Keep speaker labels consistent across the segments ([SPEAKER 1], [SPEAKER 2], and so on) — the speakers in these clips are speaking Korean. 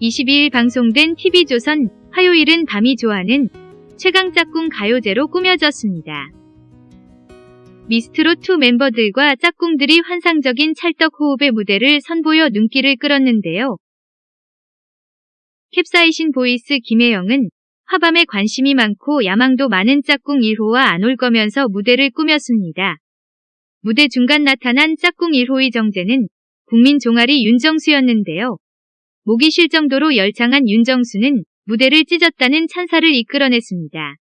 [SPEAKER 1] 22일 방송된 TV조선 화요일은 밤이 좋아는 최강 짝꿍 가요제로 꾸며졌습니다. 미스트롯2 멤버들과 짝꿍들이 환상적인 찰떡 호흡의 무대를 선보여 눈길을 끌었는데요. 캡사이신 voice 김혜영은 화밤에 관심이 많고 야망도 많은 짝꿍 1호와 안 올 거면서 무대를 꾸몄습니다. 무대 중간 나타난 짝꿍 1호의 정체는 국민 종아리 윤정수였는데요. 목이 쉴 정도로 열창한 윤정수는 무대를 찢었다는 찬사를 이끌어냈습니다.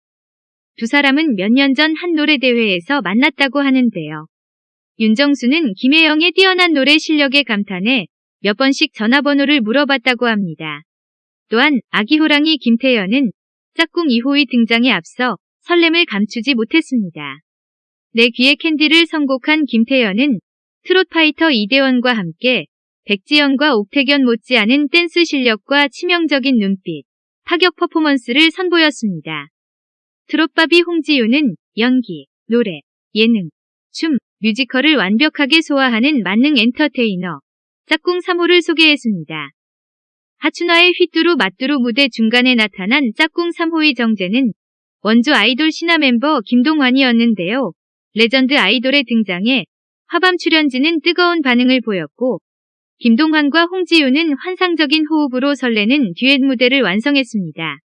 [SPEAKER 1] 두 사람은 몇 년 전 한 노래 대회에서 만났다고 하는데요. 윤정수는 김혜영의 뛰어난 노래 실력에 감탄해 몇 번씩 전화번호를 물어봤다고 합니다. 또한 아기 호랑이 김태연은 짝꿍 2호의 등장에 앞서 설렘을 감추지 못했습니다. 내 귀에 캔디를 선곡한 김태연은 트롯파이터 이대원과 함께 백지영과 옥택연 못지않은 댄스 실력과 치명적인 눈빛, 파격 퍼포먼스를 선보였습니다. 트롯바비 홍지윤은 연기, 노래, 예능, 춤, 뮤지컬을 완벽하게 소화하는 만능 엔터테이너, 짝꿍 3호를 소개했습니다. 하춘화의 휘뚜루 마뚜루 무대 중간에 나타난 짝꿍 3호의 정체는 원조 아이돌 신화 멤버 김동완이었는데요. 레전드 아이돌의 등장에 화밤 출연진은 뜨거운 반응을 보였고 김동완과 홍지윤은 환상적인 호흡으로 설레는 듀엣 무대를 완성했습니다.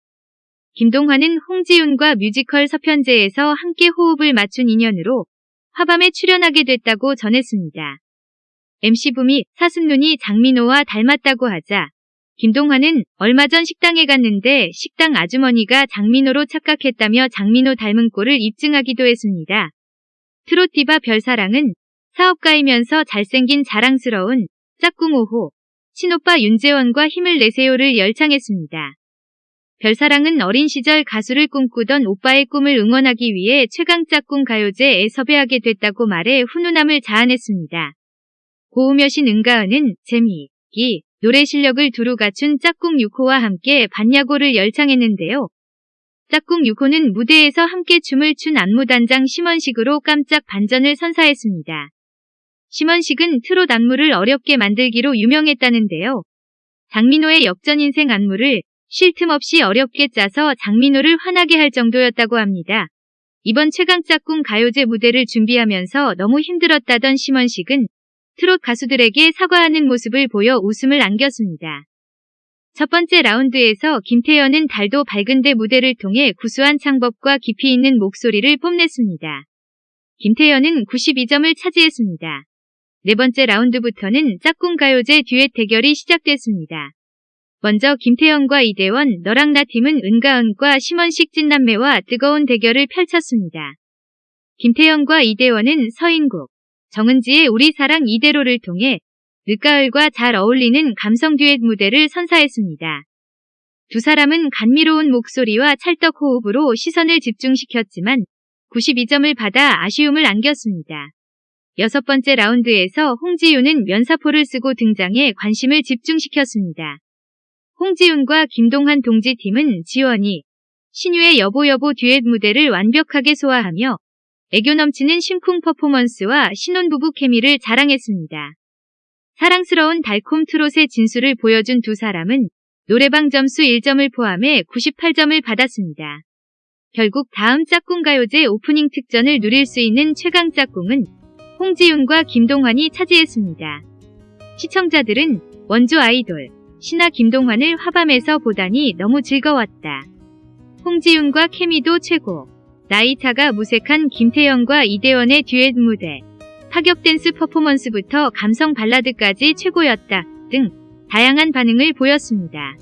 [SPEAKER 1] 김동완은 홍지윤과 뮤지컬 서편제에서 함께 호흡을 맞춘 인연으로 화밤에 출연하게 됐다고 전했습니다. MC붐이 사슴눈이 장민호와 닮았다고 하자 김동완은 얼마 전 식당에 갔는데 식당 아주머니가 장민호로 착각했다며 장민호 닮은 꼴을 입증하기도 했습니다. 트롯 디바 별사랑은 사업가이면서 잘생긴 자랑스러운 짝꿍 5호 친오빠 윤재원과 힘을 내세요를 열창했습니다. 별사랑은 어린 시절 가수를 꿈꾸던 오빠의 꿈을 응원하기 위해 최강 짝꿍 가요제에 섭외하게 됐다고 말해 훈훈함을 자아냈습니다. 고우며신 은가은은 재미, 기, 노래 실력을 두루 갖춘 짝꿍 6호와 함께 반야고를 열창했는데요. 짝꿍 6호는 무대에서 함께 춤을 춘 안무단장 심원식으로 깜짝 반전을 선사했습니다. 심원식은 트롯 안무를 어렵게 만들기로 유명했다는데요. 장민호의 역전 인생 안무를 쉴 틈 없이 어렵게 짜서 장민호를 화나게 할 정도였다고 합니다. 이번 최강 짝꿍 가요제 무대를 준비하면서 너무 힘들었다던 심원식은 트롯 가수들에게 사과하는 모습을 보여 웃음을 안겼습니다. 첫 번째 라운드에서 김태연은 달도 밝은데 무대를 통해 구수한 창법과 깊이 있는 목소리를 뽐냈습니다. 김태연은 92점을 차지했습니다. 네 번째 라운드부터는 짝꿍 가요제 듀엣 대결이 시작됐습니다. 먼저 김태연과 이대원, 너랑 나 팀은 은가은과 심원식 찐남매와 뜨거운 대결을 펼쳤습니다. 김태연과 이대원은 서인국, 정은지의 우리 사랑 이대로를 통해 늦가을과 잘 어울리는 감성 듀엣 무대를 선사했습니다. 두 사람은 감미로운 목소리와 찰떡 호흡으로 시선을 집중시켰지만 92점을 받아 아쉬움을 안겼습니다. 여섯 번째 라운드에서 홍지윤은 면사포를 쓰고 등장해 관심을 집중시켰습니다. 홍지윤과 김동환 동지팀은 지원이 신유의 여보 여보 듀엣 무대를 완벽하게 소화하며 애교 넘치는 심쿵 퍼포먼스와 신혼부부 케미를 자랑했습니다. 사랑스러운 달콤 트롯의 진수를 보여준 두 사람은 노래방 점수 1점을 포함해 98점을 받았습니다. 결국 다음 짝꿍 가요제 오프닝 특전을 누릴 수 있는 최강 짝꿍은 홍지윤과 김동환이 차지했습니다. 시청자들은 원조 아이돌 신화 김동환을 화밤에서 보다니 너무 즐거웠다. 홍지윤과 케미도 최고. 나이차가 무색한 김태영과 이대원의 듀엣 무대, 파격 댄스 퍼포먼스부터 감성 발라드까지 최고였다 등 다양한 반응을 보였습니다.